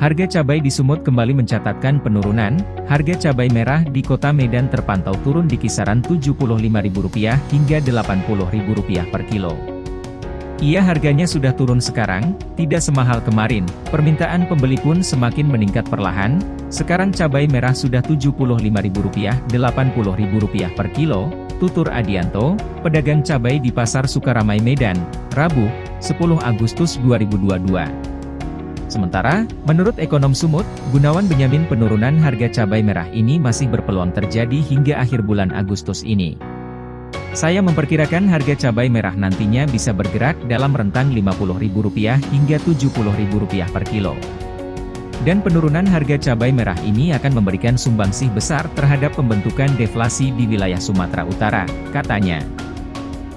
Harga cabai di Sumut kembali mencatatkan penurunan, harga cabai merah di kota Medan terpantau turun di kisaran Rp75.000 hingga Rp80.000 per kilo. Ia harganya sudah turun sekarang, tidak semahal kemarin, permintaan pembeli pun semakin meningkat perlahan, sekarang cabai merah sudah Rp75.000, Rp80.000 per kilo, tutur Adianto, pedagang cabai di Pasar Sukaramai Medan, Rabu, 10 Agustus 2022. Sementara, menurut ekonom Sumut, Gunawan Benyamin penurunan harga cabai merah ini masih berpeluang terjadi hingga akhir bulan Agustus ini. Saya memperkirakan harga cabai merah nantinya bisa bergerak dalam rentang Rp50.000 hingga Rp70.000 per kilo. Dan penurunan harga cabai merah ini akan memberikan sumbangsih besar terhadap pembentukan deflasi di wilayah Sumatera Utara, katanya.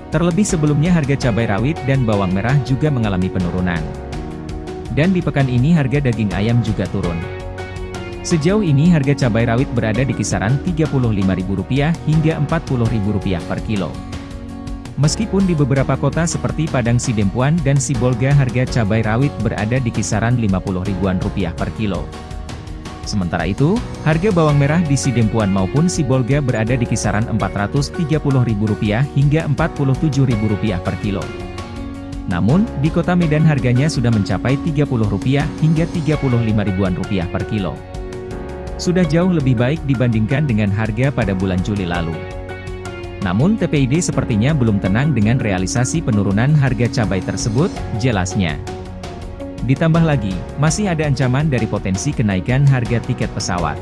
Terlebih sebelumnya harga cabai rawit dan bawang merah juga mengalami penurunan. Dan di pekan ini harga daging ayam juga turun. Sejauh ini harga cabai rawit berada di kisaran Rp35.000 hingga Rp40.000 per kilo. Meskipun di beberapa kota seperti Padang Sidempuan dan Sibolga harga cabai rawit berada di kisaran 50 ribuan rupiah per kilo. Sementara itu, harga bawang merah di Sidempuan maupun Sibolga berada di kisaran Rp430.000 hingga Rp47.000 per kilo. Namun, di kota Medan harganya sudah mencapai Rp30 hingga Rp35 ribuan rupiah per kilo. Sudah jauh lebih baik dibandingkan dengan harga pada bulan Juli lalu. Namun TPID sepertinya belum tenang dengan realisasi penurunan harga cabai tersebut, jelasnya. Ditambah lagi, masih ada ancaman dari potensi kenaikan harga tiket pesawat.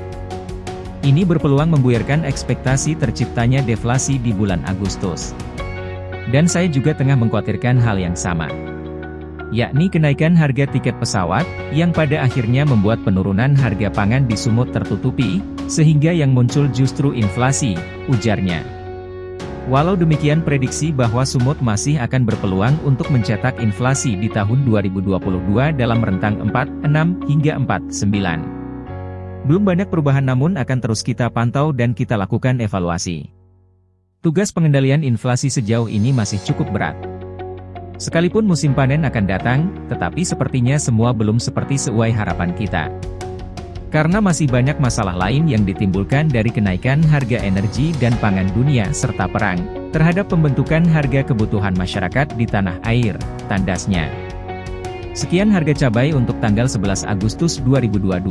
Ini berpeluang membuyarkan ekspektasi terciptanya deflasi di bulan Agustus. Dan saya juga tengah mengkhawatirkan hal yang sama. Yakni kenaikan harga tiket pesawat, yang pada akhirnya membuat penurunan harga pangan di Sumut tertutupi, sehingga yang muncul justru inflasi, ujarnya. Walau demikian prediksi bahwa Sumut masih akan berpeluang untuk mencetak inflasi di tahun 2022 dalam rentang 4,6 hingga 4,9. Belum banyak perubahan namun akan terus kita pantau dan kita lakukan evaluasi. Tugas pengendalian inflasi sejauh ini masih cukup berat. Sekalipun musim panen akan datang, tetapi sepertinya semua belum seperti sesuai harapan kita. Karena masih banyak masalah lain yang ditimbulkan dari kenaikan harga energi dan pangan dunia serta perang, terhadap pembentukan harga kebutuhan masyarakat di tanah air, tandasnya. Sekian harga cabai untuk tanggal 11 Agustus 2022.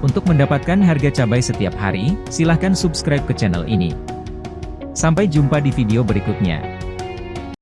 Untuk mendapatkan harga cabai setiap hari, silahkan subscribe ke channel ini. Sampai jumpa di video berikutnya.